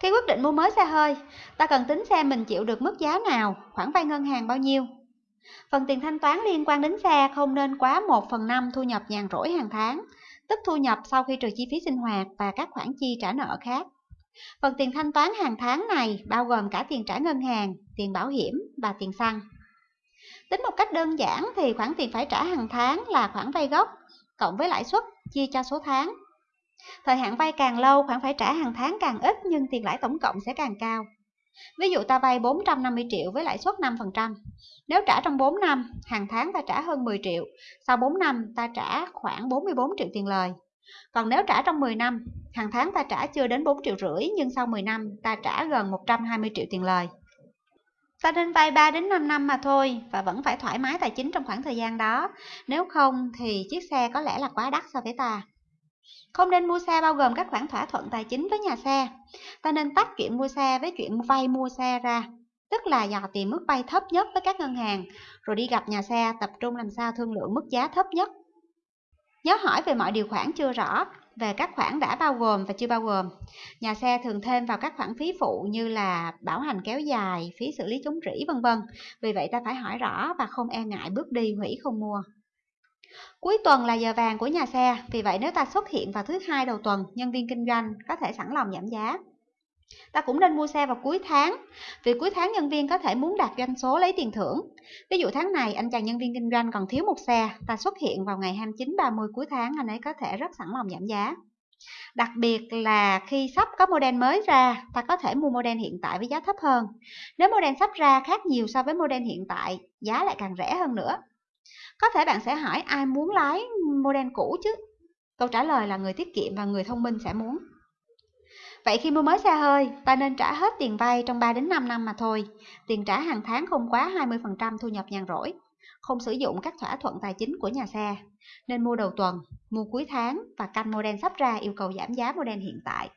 Khi quyết định mua mới xe hơi, ta cần tính xem mình chịu được mức giá nào, khoản vay ngân hàng bao nhiêu. Phần tiền thanh toán liên quan đến xe không nên quá 1 phần 5 thu nhập nhàn rỗi hàng tháng, tức thu nhập sau khi trừ chi phí sinh hoạt và các khoản chi trả nợ khác. Phần tiền thanh toán hàng tháng này bao gồm cả tiền trả ngân hàng, tiền bảo hiểm và tiền xăng. Tính một cách đơn giản thì khoản tiền phải trả hàng tháng là khoản vay gốc cộng với lãi suất chia cho số tháng. Thời hạn vay càng lâu, khoản phải trả hàng tháng càng ít nhưng tiền lãi tổng cộng sẽ càng cao. Ví dụ ta vay 450 triệu với lãi suất 5%. Nếu trả trong 4 năm, hàng tháng ta trả hơn 10 triệu, sau 4 năm ta trả khoảng 44 triệu tiền lời. Còn nếu trả trong 10 năm, hàng tháng ta trả chưa đến 4 triệu rưỡi nhưng sau 10 năm ta trả gần 120 triệu tiền lời. Ta nên vay 3 đến 5 năm mà thôi và vẫn phải thoải mái tài chính trong khoảng thời gian đó. Nếu không thì chiếc xe có lẽ là quá đắt so với ta. Không nên mua xe bao gồm các khoản thỏa thuận tài chính với nhà xe. Ta nên tách chuyện mua xe với chuyện vay mua xe ra. Tức là dò tìm mức vay thấp nhất với các ngân hàng, rồi đi gặp nhà xe tập trung làm sao thương lượng mức giá thấp nhất. Nhớ hỏi về mọi điều khoản chưa rõ, về các khoản đã bao gồm và chưa bao gồm. Nhà xe thường thêm vào các khoản phí phụ như là bảo hành kéo dài, phí xử lý chống rỉ vân vân. Vì vậy ta phải hỏi rõ và không e ngại bước đi hủy không mua. Cuối tuần là giờ vàng của nhà xe, vì vậy nếu ta xuất hiện vào thứ hai đầu tuần, nhân viên kinh doanh có thể sẵn lòng giảm giá. Ta cũng nên mua xe vào cuối tháng, vì cuối tháng nhân viên có thể muốn đạt doanh số lấy tiền thưởng. Ví dụ tháng này anh chàng nhân viên kinh doanh còn thiếu một xe, ta xuất hiện vào ngày 29-30 cuối tháng anh ấy có thể rất sẵn lòng giảm giá. Đặc biệt là khi sắp có model mới ra, ta có thể mua model hiện tại với giá thấp hơn. Nếu model sắp ra khác nhiều so với model hiện tại, giá lại càng rẻ hơn nữa. Có thể bạn sẽ hỏi ai muốn lái model cũ chứ? Câu trả lời là người tiết kiệm và người thông minh sẽ muốn. Vậy khi mua mới xe hơi, ta nên trả hết tiền vay trong 3 đến 5 năm mà thôi. Tiền trả hàng tháng không quá 20% thu nhập nhàn rỗi. Không sử dụng các thỏa thuận tài chính của nhà xe. Nên mua đầu tuần, mua cuối tháng và canh model sắp ra yêu cầu giảm giá model hiện tại.